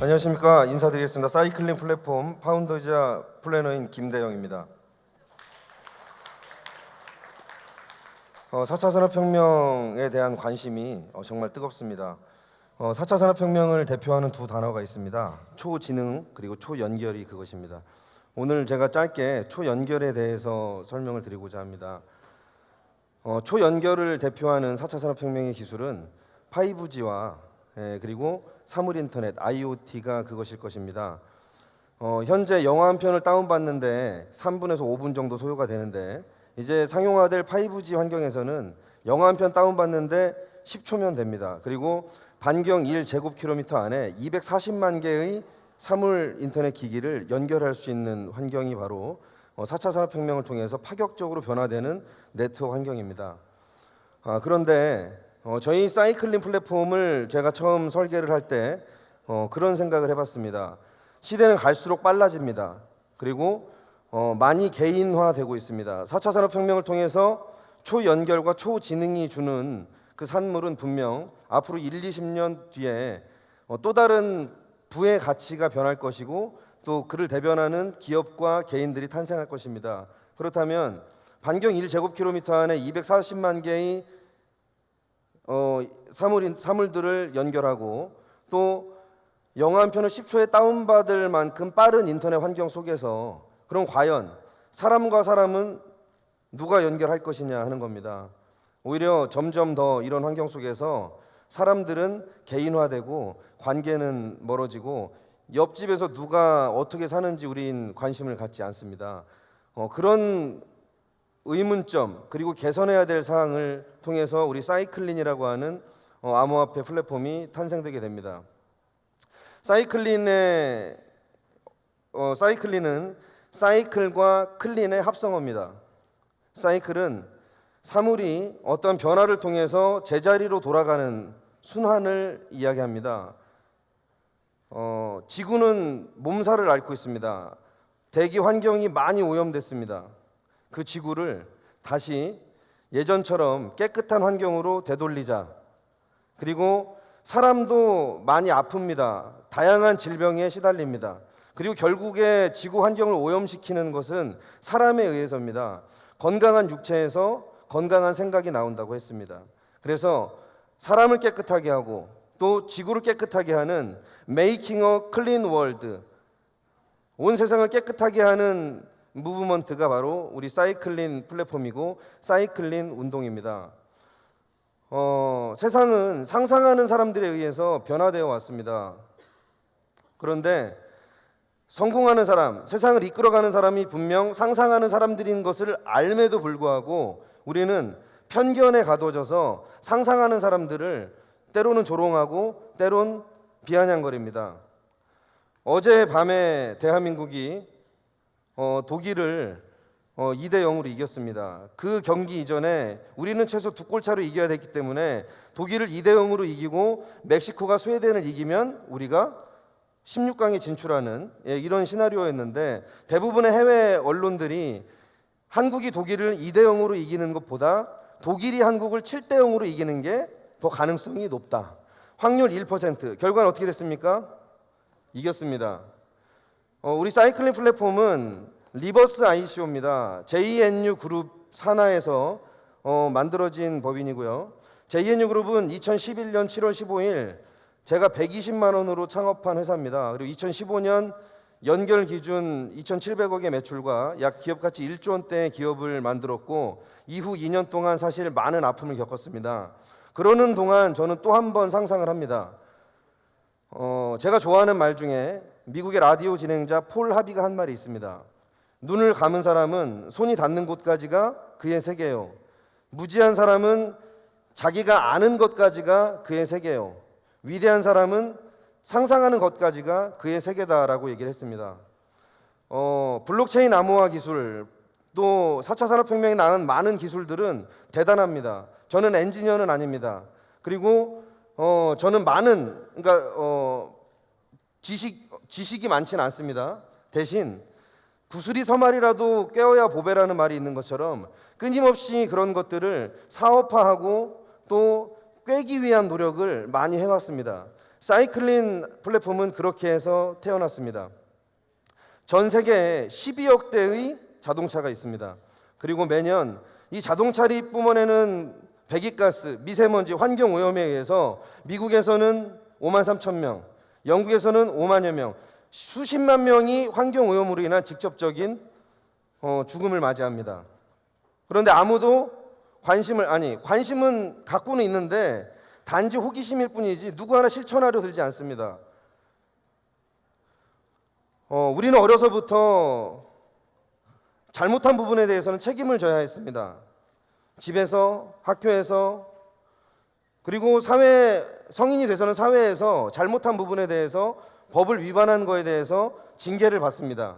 안녕하십니까 인사드리겠습니다. 사이클링 플랫폼 파운더이자 플래너인 김대영입니다. 어, 4차 산업혁명에 대한 관심이 어, 정말 뜨겁습니다. 어, 4차 산업혁명을 대표하는 두 단어가 있습니다. 초지능 그리고 초연결이 그것입니다. 오늘 제가 짧게 초연결에 대해서 설명을 드리고자 합니다. 어, 초연결을 대표하는 4차 산업혁명의 기술은 5G와 예, 그리고 사물 인터넷 IoT가 그것일 것입니다. 어, 현재 영화 한 편을 다운받는데 3분에서 5분 정도 소요가 되는데 이제 상용화될 5G 환경에서는 영화 한 편 다운받는데 10초면 됩니다. 그리고 반경 1제곱킬로미터 안에 240만 개의 사물 인터넷 기기를 연결할 수 있는 환경이 바로 어, 4차 산업혁명을 통해서 파격적으로 변화되는 네트워크 환경입니다. 아, 그런데 어, 저희 사이클링 플랫폼을 제가 처음 설계를 할때 어, 그런 생각을 해봤습니다. 시대는 갈수록 빨라집니다. 그리고 어, 많이 개인화되고 있습니다. 4차 산업혁명을 통해서 초연결과 초지능이 주는 그 산물은 분명 앞으로 1, 20년 뒤에 어, 또 다른 부의 가치가 변할 것이고 또 그를 대변하는 기업과 개인들이 탄생할 것입니다. 그렇다면 반경 1제곱킬로미터 안에 240만 개의 어, 사물, 사물들을 연결하고 또 영화 한 편을 10초에 다운받을 만큼 빠른 인터넷 환경 속에서 그럼 과연 사람과 사람은 누가 연결할 것이냐 하는 겁니다. 오히려 점점 더 이런 환경 속에서 사람들은 개인화되고 관계는 멀어지고 옆집에서 누가 어떻게 사는지 우린 관심을 갖지 않습니다. 어, 그런 의문점 그리고 개선해야 될 사항을 통해서 우리 사이클린이라고 하는 어, 암호화폐 플랫폼이 탄생되게 됩니다. 사이클린의 어, 사이클린은 사이클과 클린의 합성어입니다. 사이클은 사물이 어떤 변화를 통해서 제자리로 돌아가는 순환을 이야기합니다. 어, 지구는 몸살을 앓고 있습니다. 대기 환경이 많이 오염됐습니다. 그 지구를 다시 예전처럼 깨끗한 환경으로 되돌리자. 그리고 사람도 많이 아픕니다. 다양한 질병에 시달립니다. 그리고 결국에 지구 환경을 오염시키는 것은 사람에 의해서입니다. 건강한 육체에서 건강한 생각이 나온다고 했습니다. 그래서 사람을 깨끗하게 하고 또 지구를 깨끗하게 하는 making a clean world 온 세상을 깨끗하게 하는 movement가 바로 우리 사이클린 플랫폼이고 사이클린 운동입니다. 어, 세상은 상상하는 사람들에 의해서 변화되어 왔습니다. 그런데 성공하는 사람, 세상을 이끌어가는 사람이 분명 상상하는 사람들인 것을 앎에도 불구하고 우리는 편견에 가둬져서 상상하는 사람들을 때로는 조롱하고 때론 비아냥거립니다. 어제 밤에 대한민국이 어, 독일을 어, 2대 0으로 이겼습니다. 그 경기 이전에 우리는 최소 두 골 차로 이겨야 됐기 때문에 독일을 2대 0으로 이기고 멕시코가 스웨덴을 이기면 우리가 16강에 진출하는 예, 이런 시나리오였는데 대부분의 해외 언론들이 한국이 독일을 2대 0으로 이기는 것보다 독일이 한국을 7대 0으로 이기는 게 더 가능성이 높다. 확률 1%. 결과는 어떻게 됐습니까? 이겼습니다. 어, 우리 사이클린 플랫폼은 reverse ICO입니다. JNU 그룹 산하에서 어, 만들어진 법인이고요. JNU 그룹은 2011년 7월 15일 제가 120만 원으로 창업한 회사입니다. 그리고 2015년 연결 기준 2,700억의 매출과 약 기업 가치 1조 원대의 기업을 만들었고 이후 2년 동안 사실 많은 아픔을 겪었습니다. 그러는 동안 저는 또 한 번 상상을 합니다. 어, 제가 좋아하는 말 중에 미국의 라디오 진행자 폴 하비가 한 말이 있습니다. 눈을 감은 사람은 손이 닿는 곳까지가 그의 세계요. 무지한 사람은 자기가 아는 것까지가 그의 세계요. 위대한 사람은 상상하는 것까지가 그의 세계다라고 얘기를 했습니다. 어, 블록체인 암호화 기술 또 4차 산업혁명에 나온 많은 기술들은 대단합니다. 저는 엔지니어는 아닙니다. 그리고 어, 저는 많은 그러니까 어, 지식 지식이 많지는 않습니다. 대신 구슬이 서말이라도 깨어야 보배라는 말이 있는 것처럼 끊임없이 그런 것들을 사업화하고 또 꿰기 위한 노력을 많이 해왔습니다. 사이클린 플랫폼은 그렇게 해서 태어났습니다. 전 세계에 12억 대의 자동차가 있습니다. 그리고 매년 이 자동차를 뿜어내는 배기가스, 미세먼지, 환경 오염에 의해서 미국에서는 5만 3천 명, 영국에서는 5만여 명, 수십만 명이 환경 오염으로 인한 직접적인 어, 죽음을 맞이합니다. 그런데 아무도 관심을 아니 관심은 갖고는 있는데 단지 호기심일 뿐이지 누구 하나 실천하려 들지 않습니다. 어, 우리는 어려서부터 잘못한 부분에 대해서는 책임을 져야 했습니다. 집에서, 학교에서, 그리고 사회 성인이 돼서는 사회에서 잘못한 부분에 대해서 법을 위반한 거에 대해서 징계를 받습니다.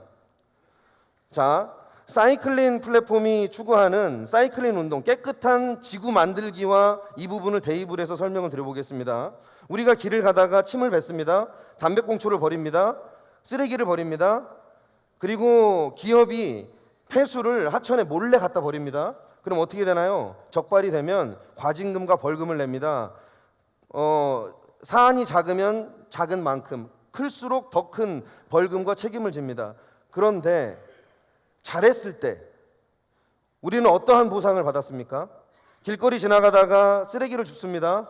자, 사이클린 플랫폼이 추구하는 사이클린 운동, 깨끗한 지구 만들기와 이 부분을 대입을 해서 설명을 드려보겠습니다. 우리가 길을 가다가 침을 뱉습니다. 담배꽁초를 버립니다. 쓰레기를 버립니다. 그리고 기업이 폐수를 하천에 몰래 갖다 버립니다. 그럼 어떻게 되나요? 적발이 되면 과징금과 벌금을 냅니다. 어, 사안이 작으면 작은 만큼 클수록 더 큰 벌금과 책임을 집니다. 그런데 잘했을 때 우리는 어떠한 보상을 받았습니까? 길거리 지나가다가 쓰레기를 줍습니다.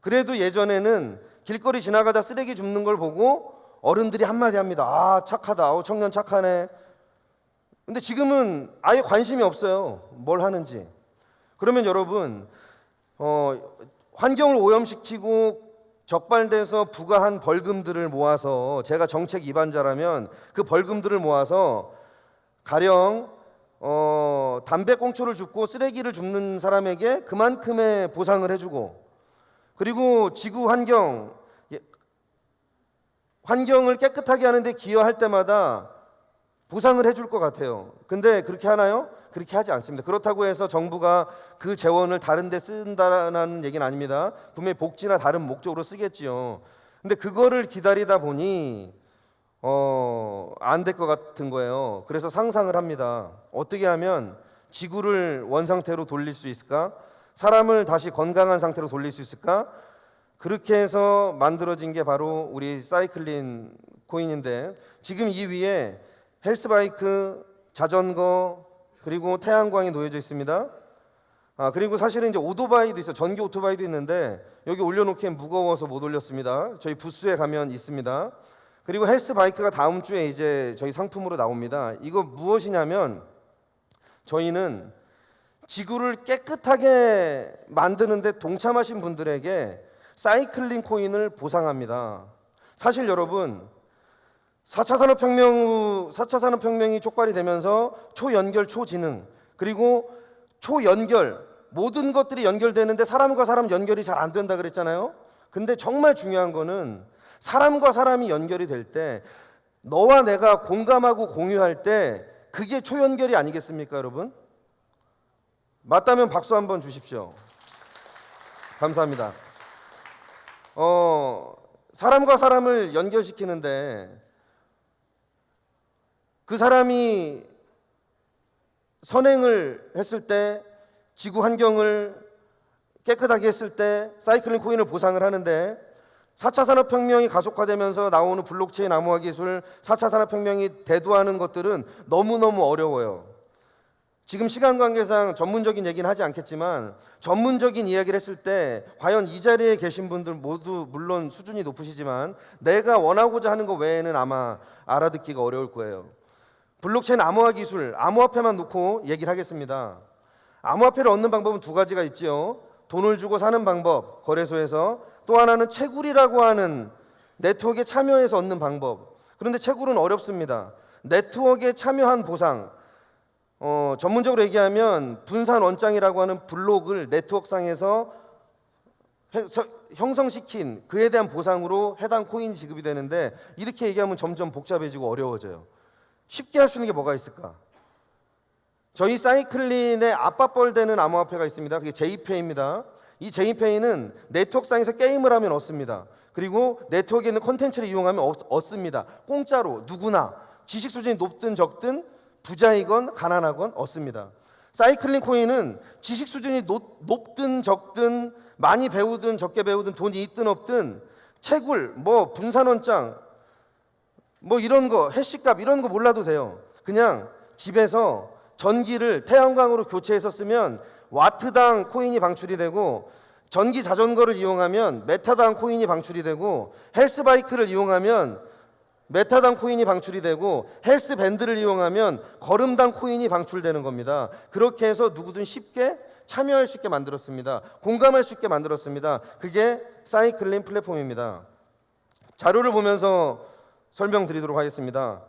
그래도 예전에는 길거리 지나가다 쓰레기 줍는 걸 보고 어른들이 한마디 합니다. 아, 착하다. 어, 청년 착하네. 근데 지금은 아예 관심이 없어요. 뭘 하는지. 그러면 여러분, 어, 환경을 오염시키고 적발돼서 부과한 벌금들을 모아서 제가 정책 위반자라면 그 벌금들을 모아서 가령 어, 담배꽁초를 줍고 쓰레기를 줍는 사람에게 그만큼의 보상을 해주고 그리고 지구 환경 예, 환경을 깨끗하게 하는데 기여할 때마다 보상을 해줄 것 같아요. 근데 그렇게 하나요? 그렇게 하지 않습니다. 그렇다고 해서 정부가 그 재원을 다른 데 쓴다는 얘기는 아닙니다. 분명히 복지나 다른 목적으로 쓰겠지요. 근데 그거를 기다리다 보니 어, 안 될 것 같은 거예요. 그래서 상상을 합니다. 어떻게 하면 지구를 원상태로 돌릴 수 있을까? 사람을 다시 건강한 상태로 돌릴 수 있을까? 그렇게 해서 만들어진 게 바로 우리 사이클린 코인인데 지금 이 위에 헬스바이크, 자전거 그리고 태양광이 놓여져 있습니다. 아 그리고 사실은 이제 오토바이도 있어 전기 오토바이도 있는데 여기 올려놓기엔 무거워서 못 올렸습니다. 저희 부스에 가면 있습니다. 그리고 헬스 바이크가 다음 주에 이제 저희 상품으로 나옵니다. 이거 무엇이냐면 저희는 지구를 깨끗하게 만드는데 동참하신 분들에게 사이클링 코인을 보상합니다. 사실 여러분 4차 산업혁명 후 4차 산업혁명이 촉발이 되면서 초연결, 초지능 그리고 초연결 모든 것들이 연결되는데 사람과 사람 연결이 잘 안 된다 그랬잖아요. 근데 정말 중요한 거는 사람과 사람이 연결이 될 때 너와 내가 공감하고 공유할 때 그게 초연결이 아니겠습니까, 여러분? 맞다면 박수 한번 주십시오. 감사합니다. 어, 사람과 사람을 연결시키는데 그 사람이 선행을 했을 때 지구 환경을 깨끗하게 했을 때 사이클링 코인을 보상을 하는데 4차 산업혁명이 가속화되면서 나오는 블록체인 암호화 기술, 4차 산업혁명이 대두하는 것들은 너무너무 어려워요. 지금 시간 관계상 전문적인 얘기는 하지 않겠지만 전문적인 이야기를 했을 때 과연 이 자리에 계신 분들 모두 물론 수준이 높으시지만 내가 원하고자 하는 것 외에는 아마 알아듣기가 어려울 거예요. 블록체인 암호화 기술, 암호화폐만 놓고 얘기를 하겠습니다. 암호화폐를 얻는 방법은 두 가지가 있지요. 돈을 주고 사는 방법, 거래소에서 또 하나는 채굴이라고 하는 네트워크에 참여해서 얻는 방법. 그런데 채굴은 어렵습니다. 네트워크에 참여한 보상. 어, 전문적으로 얘기하면 분산 원장이라고 하는 블록을 네트워크상에서 형성시킨 그에 대한 보상으로 해당 코인 지급이 되는데 이렇게 얘기하면 점점 복잡해지고 어려워져요. 쉽게 할 수 있는 게 뭐가 있을까? 저희 사이클린의 아빠뻘 되는 암호화폐가 있습니다. 그게 제이페이입니다. 이 제이페이는 네트워크상에서 게임을 하면 얻습니다. 그리고 네트워크에 있는 콘텐츠를 이용하면 얻, 얻습니다. 공짜로 누구나 지식 수준이 높든 적든 부자이건 가난하건 얻습니다. 사이클링 코인은 지식 수준이 높, 높든 적든 많이 배우든 적게 배우든 돈이 있든 없든 채굴, 뭐 분산원장, 뭐 이런 거 해시값 이런 거 몰라도 돼요. 그냥 집에서 전기를 태양광으로 교체해서 쓰면 와트당 코인이 방출이 되고 전기 자전거를 이용하면 미터당 코인이 방출이 되고 헬스바이크를 이용하면 미터당 코인이 방출이 되고 헬스 밴드를 이용하면 걸음당 코인이 방출되는 겁니다. 그렇게 해서 누구든 쉽게 참여할 수 있게 만들었습니다. 공감할 수 있게 만들었습니다. 그게 사이클린 플랫폼입니다. 자료를 보면서 설명드리도록 하겠습니다.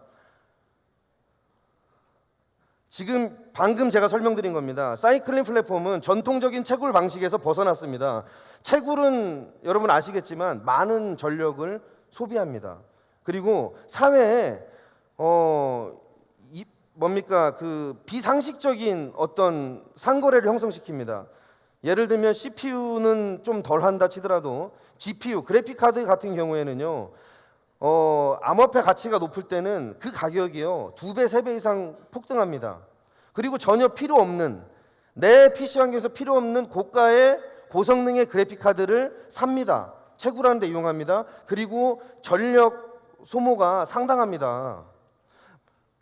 지금 방금 제가 설명드린 겁니다. 사이클린 플랫폼은 전통적인 채굴 방식에서 벗어났습니다. 채굴은 여러분 아시겠지만 많은 전력을 소비합니다. 그리고 사회에 어 이, 뭡니까 그 비상식적인 어떤 상거래를 형성시킵니다. 예를 들면 CPU는 좀 덜 한다 치더라도 GPU 그래픽 카드 같은 경우에는요. 어, 암호화폐 가치가 높을 때는 그 가격이요 두 배, 세 배 이상 폭등합니다. 그리고 전혀 필요 없는 내 PC 환경에서 필요 없는 고가의 고성능의 그래픽 카드를 삽니다. 채굴하는 데 이용합니다. 그리고 전력 소모가 상당합니다.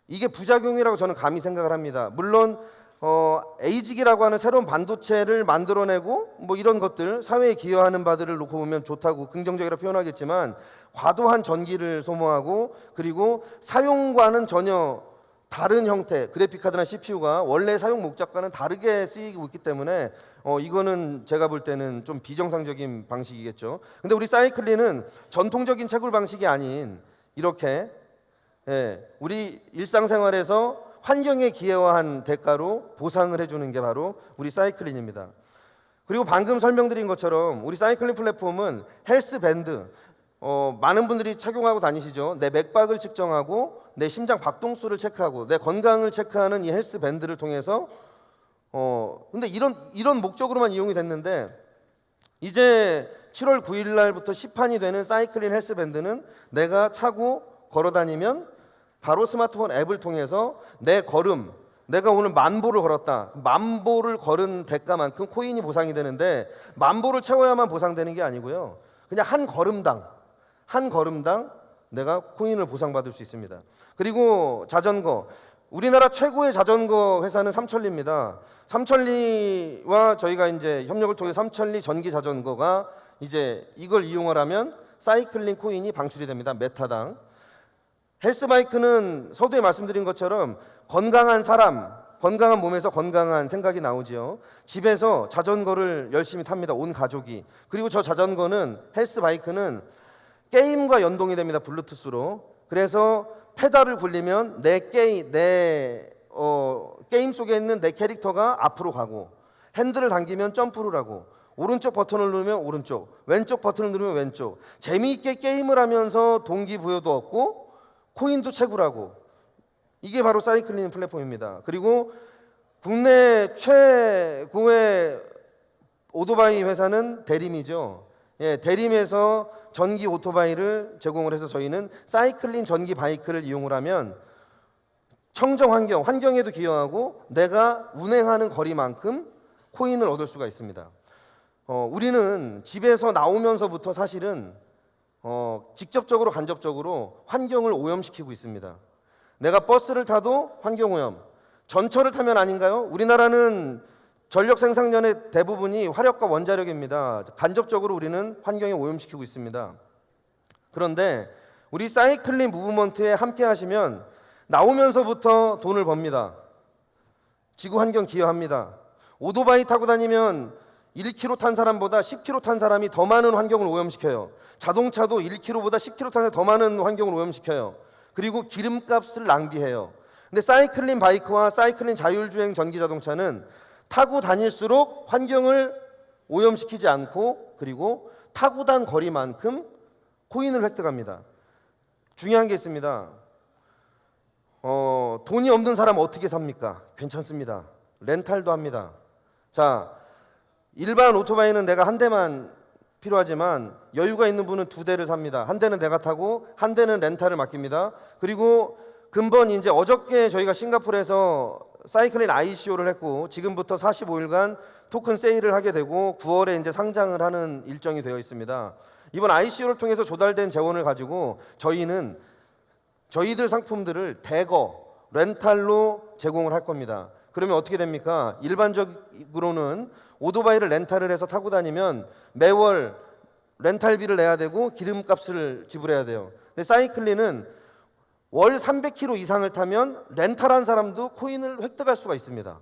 이게 부작용이라고 저는 감히 생각을 합니다. 물론 어, 에이직이라고 하는 새로운 반도체를 만들어내고 뭐 이런 것들 사회에 기여하는 바들을 놓고 보면 좋다고 긍정적이라 표현하겠지만 과도한 전기를 소모하고 그리고 사용과는 전혀 다른 형태 그래픽 카드나 CPU가 원래 사용 목적과는 다르게 쓰이고 있기 때문에 어 이거는 제가 볼 때는 좀 비정상적인 방식이겠죠. 근데 우리 사이클린은 전통적인 채굴 방식이 아닌 이렇게 예, 우리 일상생활에서 환경에 기여한 대가로 보상을 해주는 게 바로 우리 사이클린입니다. 그리고 방금 설명드린 것처럼 우리 사이클린 플랫폼은 헬스 밴드 어, 많은 분들이 착용하고 다니시죠. 내 맥박을 측정하고 내 심장 박동수를 체크하고 내 건강을 체크하는 이 헬스 밴드를 통해서 어 근데 이런 이런 목적으로만 이용이 됐는데 이제 7월 9일 날부터 시판이 되는 사이클린 헬스 밴드는 내가 차고 걸어 다니면 바로 스마트폰 앱을 통해서 내 걸음 내가 오늘 만보를 걸었다. 만보를 걸은 대가만큼 코인이 보상이 되는데 만보를 채워야만 보상되는 게 아니고요. 그냥 한 걸음당 한 걸음당 내가 코인을 보상받을 수 있습니다. 그리고 자전거 우리나라 최고의 자전거 회사는 삼천리입니다. 삼천리와 저희가 이제 협력을 통해 삼천리 전기 자전거가 이제 이걸 이용을 하면 사이클링 코인이 방출이 됩니다. 메타당. 헬스바이크는 서두에 말씀드린 것처럼 건강한 사람, 건강한 몸에서 건강한 생각이 나오지요. 집에서 자전거를 열심히 탑니다. 온 가족이. 그리고 저 자전거는 헬스바이크는 게임과 연동이 됩니다. 블루투스로. 그래서 페달을 굴리면 내 게임 내 어, 게임 속에 있는 내 캐릭터가 앞으로 가고 핸들을 당기면 점프를 하고 오른쪽 버튼을 누르면 오른쪽, 왼쪽 버튼을 누르면 왼쪽. 재미있게 게임을 하면서 동기부여도 얻고 코인도 채굴하고 이게 바로 사이클린 플랫폼입니다. 그리고 국내 최고의 오토바이 회사는 대림이죠. 예, 대림에서 전기 오토바이를 제공을 해서 저희는 사이클린 전기 바이크를 이용을 하면 청정 환경, 환경에도 기여하고 내가 운행하는 거리만큼 코인을 얻을 수가 있습니다. 어, 우리는 집에서 나오면서부터 사실은 어, 직접적으로 간접적으로 환경을 오염시키고 있습니다. 내가 버스를 타도 환경 오염, 전철을 타면 아닌가요? 우리나라는 전력 생산량의 대부분이 화력과 원자력입니다. 간접적으로 우리는 환경에 오염시키고 있습니다. 그런데 우리 사이클링 무브먼트에 함께 하시면 나오면서부터 돈을 법니다. 지구 환경 기여합니다. 오토바이 타고 다니면 1km 탄 사람보다 10km 탄 사람이 더 많은 환경을 오염시켜요. 자동차도 1km보다 10km 탄 사람이 더 많은 환경을 오염시켜요. 그리고 기름값을 낭비해요. 근데 사이클린 바이크와 사이클린 자율주행 전기 자동차는 타고 다닐수록 환경을 오염시키지 않고 그리고 타고 단 거리만큼 코인을 획득합니다. 중요한 게 있습니다. 어, 돈이 없는 사람 어떻게 삽니까? 괜찮습니다. 렌탈도 합니다. 자, 일반 오토바이는 내가 한 대만 필요하지만 여유가 있는 분은 두 대를 삽니다. 한 대는 내가 타고 한 대는 렌탈을 맡깁니다. 그리고 근본 이제 어저께 저희가 싱가포르에서 사이클린 ICO를 했고 지금부터 45일간 토큰 세일을 하게 되고 9월에 이제 상장을 하는 일정이 되어 있습니다. 이번 ICO를 통해서 조달된 재원을 가지고 저희는 저희들 상품들을 대거 렌탈로 제공을 할 겁니다. 그러면 어떻게 됩니까? 일반적으로는 오토바이를 렌탈을 해서 타고 다니면 매월 렌탈비를 내야 되고 기름값을 지불해야 돼요. 근데 사이클린은 월 300km 이상을 타면 렌탈한 사람도 코인을 획득할 수가 있습니다.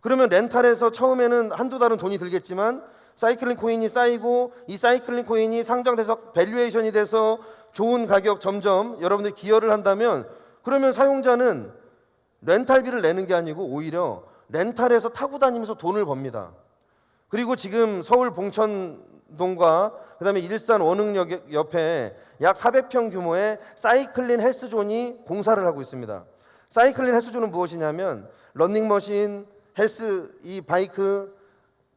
그러면 렌탈에서 처음에는 한두 달은 돈이 들겠지만 사이클린 코인이 쌓이고 이 사이클린 코인이 상장돼서 valuation이 돼서 좋은 가격 점점 여러분들이 기여를 한다면 그러면 사용자는 렌탈비를 내는 게 아니고 오히려 렌탈해서 타고 다니면서 돈을 법니다. 그리고 지금 서울 봉천동과 그다음에 일산 원흥역 옆에 약 400평 규모의 사이클린 헬스존이 공사를 하고 있습니다. 사이클린 헬스존은 무엇이냐면 런닝머신, 헬스 이 바이크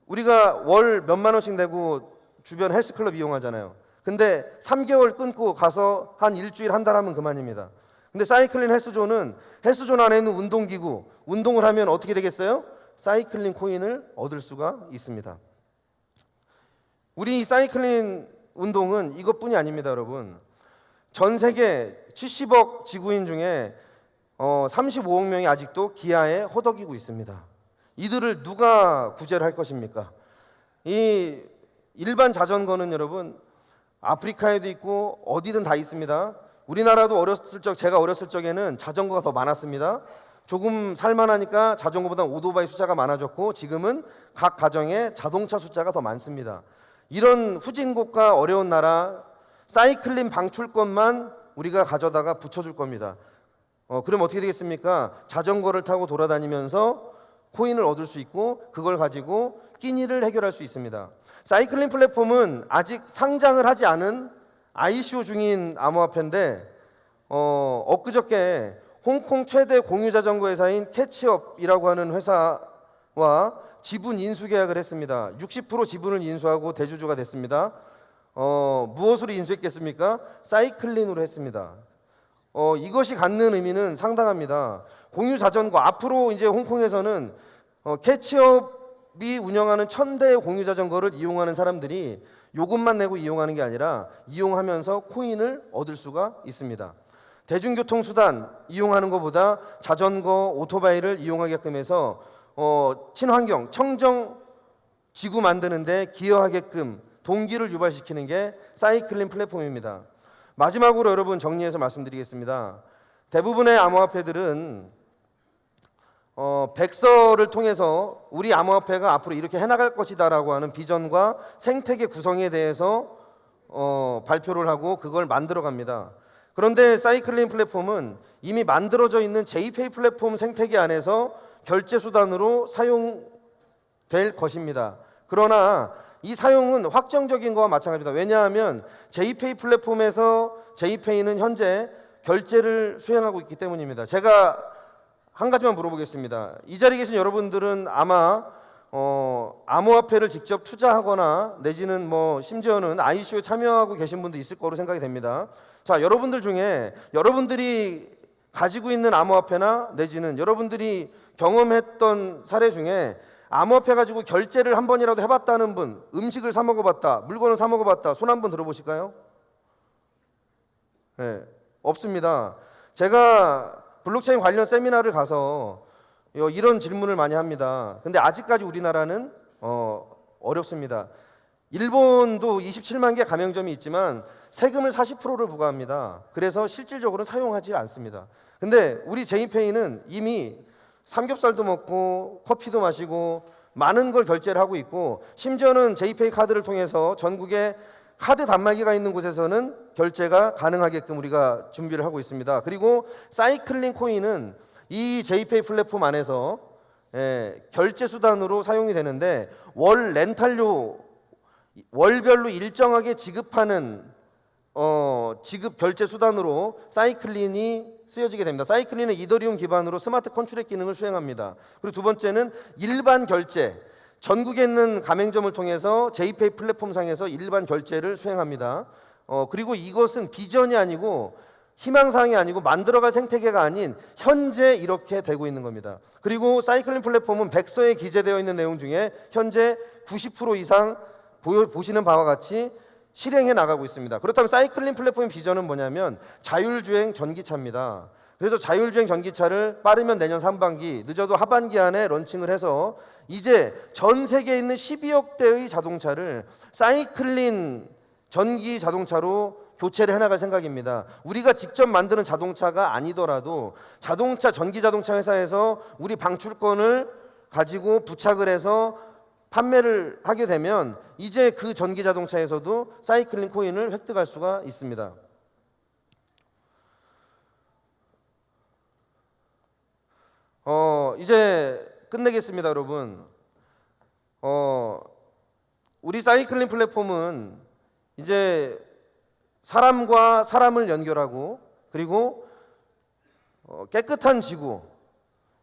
우리가 월 몇만 원씩 내고 주변 헬스클럽 이용하잖아요. 근데 3개월 끊고 가서 한 일주일 한 달 하면 그만입니다. 근데 사이클린 헬스존은 헬스존 안에 있는 운동기구, 운동을 하면 어떻게 되겠어요? 사이클린 코인을 얻을 수가 있습니다. 우리 이 사이클린 운동은 이것뿐이 아닙니다, 여러분. 전 세계 70억 지구인 중에 어, 35억 명이 아직도 기아에 허덕이고 있습니다. 이들을 누가 구제를 할 것입니까? 이 일반 자전거는 여러분 아프리카에도 있고 어디든 다 있습니다. 우리나라도 어렸을 적 제가 어렸을 적에는 자전거가 더 많았습니다. 조금 살만하니까 자전거보다 오토바이 숫자가 많아졌고 지금은 각 가정에 자동차 숫자가 더 많습니다. 이런 후진국가 어려운 나라 사이클린 방출권만 우리가 가져다가 붙여줄 겁니다. 어, 그럼 어떻게 되겠습니까? 자전거를 타고 돌아다니면서 코인을 얻을 수 있고 그걸 가지고 끼니를 해결할 수 있습니다. 사이클린 플랫폼은 아직 상장을 하지 않은 ICO 중인 암호화폐인데 어, 엊그저께 홍콩 최대 공유 자전거 회사인 캐치업이라고 하는 회사와 지분 인수 계약을 했습니다. 60% 지분을 인수하고 대주주가 됐습니다. 어, 무엇으로 인수했겠습니까? 사이클린으로 했습니다. 어, 이것이 갖는 의미는 상당합니다. 공유 자전거 앞으로 이제 홍콩에서는 어, 캐치업이 운영하는 천 대의 공유 자전거를 이용하는 사람들이 요금만 내고 이용하는 게 아니라 이용하면서 코인을 얻을 수가 있습니다. 대중교통 수단 이용하는 것보다 자전거, 오토바이를 이용하게끔 해서 어, 친환경, 청정 지구 만드는데 기여하게끔 동기를 유발시키는 게 사이클린 플랫폼입니다. 마지막으로 여러분 정리해서 말씀드리겠습니다. 대부분의 암호화폐들은 어, 백서를 통해서 우리 암호화폐가 앞으로 이렇게 해나갈 것이다 라고 하는 비전과 생태계 구성에 대해서 어, 발표를 하고 그걸 만들어 갑니다. 그런데 사이클린 플랫폼은 이미 만들어져 있는 제이페이 플랫폼 생태계 안에서 결제 수단으로 사용될 것입니다. 그러나 이 사용은 확정적인 거와 마찬가지입니다. 왜냐하면 제이페이 플랫폼에서 제이페이는 현재 결제를 수행하고 있기 때문입니다. 제가 한 가지만 물어보겠습니다. 이 자리에 계신 여러분들은 아마 어, 암호화폐를 직접 투자하거나 내지는 뭐 심지어는 ICO에 참여하고 계신 분도 있을 거로 생각이 됩니다. 자, 여러분들 중에 여러분들이 가지고 있는 암호화폐나 내지는 여러분들이 경험했던 사례 중에 암호화폐 가지고 결제를 한 번이라도 해봤다는 분, 음식을 사 먹어봤다, 물건을 사 먹어봤다, 손 한 번 들어보실까요? 네, 없습니다. 제가 블록체인 관련 세미나를 가서 이런 질문을 많이 합니다. 근데 아직까지 우리나라는 어, 어렵습니다. 일본도 27만 개 가맹점이 있지만 세금을 40%를 부과합니다. 그래서 실질적으로는 사용하지 않습니다. 근데 우리 제이페이는 이미 삼겹살도 먹고 커피도 마시고 많은 걸 결제를 하고 있고 심지어는 제이페이 카드를 통해서 전국에 카드 단말기가 있는 곳에서는 결제가 가능하게끔 우리가 준비를 하고 있습니다. 그리고 사이클링 코인은 이 제이페이 플랫폼 안에서 예, 결제 수단으로 사용이 되는데 월 렌탈료 월별로 일정하게 지급하는 어, 지급 결제 수단으로 사이클린이 쓰여지게 됩니다. 사이클린은 이더리움 기반으로 smart contract 기능을 수행합니다. 그리고 두 번째는 일반 결제. 전국에 있는 가맹점을 통해서 제이페이 플랫폼 상에서 일반 결제를 수행합니다. 어, 그리고 이것은 비전이 아니고 희망사항이 아니고 만들어갈 생태계가 아닌 현재 이렇게 되고 있는 겁니다. 그리고 사이클린 플랫폼은 백서에 기재되어 있는 내용 중에 현재 90% 이상 보시는 바와 같이 실행해 나가고 있습니다. 그렇다면 사이클링 플랫폼의 비전은 뭐냐면 자율주행 전기차입니다. 그래서 자율주행 전기차를 빠르면 내년 상반기, 늦어도 하반기 안에 런칭을 해서 이제 전 세계에 있는 12억 대의 자동차를 사이클린 전기 자동차로 교체를 해나갈 생각입니다. 우리가 직접 만드는 자동차가 아니더라도 자동차 전기 자동차 회사에서 우리 방출권을 가지고 부착을 해서 판매를 하게 되면 이제 그 전기 자동차에서도 사이클링 코인을 획득할 수가 있습니다. 어, 이제 끝내겠습니다, 여러분. 어, 우리 사이클링 플랫폼은 이제 사람과 사람을 연결하고 그리고 어, 깨끗한 지구,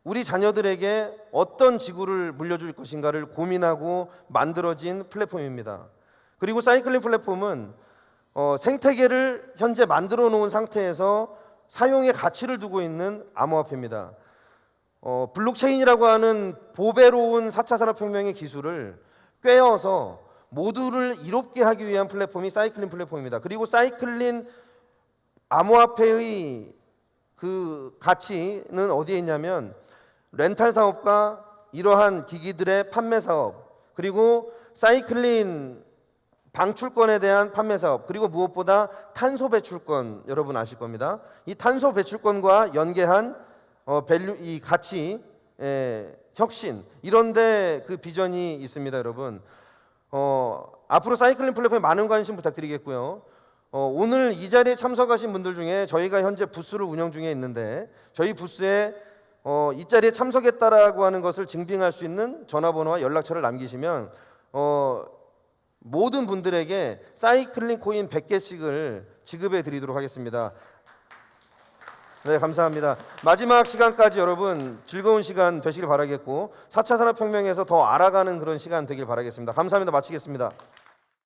우리 자녀들에게 어떤 지구를 물려줄 것인가를 고민하고 만들어진 플랫폼입니다. 그리고 사이클링 플랫폼은 어, 생태계를 현재 만들어 놓은 상태에서 사용의 가치를 두고 있는 암호화폐입니다. 어, 블록체인이라고 하는 보배로운 4차 산업혁명의 기술을 꿰어서 모두를 이롭게 하기 위한 플랫폼이 사이클린 플랫폼입니다. 그리고 사이클린 암호화폐의 그 가치는 어디에 있냐면 렌탈 사업과 이러한 기기들의 판매 사업 그리고 사이클린 방출권에 대한 판매 사업 그리고 무엇보다 탄소 배출권 여러분 아실 겁니다. 이 탄소 배출권과 연계한 어, value 이 가치 에, 혁신 이런데 그 비전이 있습니다, 여러분. 어, 앞으로 사이클린 플랫폼에 많은 관심 부탁드리겠고요. 어, 오늘 이 자리에 참석하신 분들 중에 저희가 현재 부스를 운영 중에 있는데 저희 부스에 어, 이 자리에 참석했다라고 하는 것을 증빙할 수 있는 전화번호와 연락처를 남기시면 어, 모든 분들에게 사이클린 코인 100개씩을 지급해 드리도록 하겠습니다. 네, 감사합니다. 마지막 시간까지 여러분 즐거운 시간 되시길 바라겠고 4차 산업혁명에서 더 알아가는 그런 시간 되길 바라겠습니다. 감사합니다. 마치겠습니다.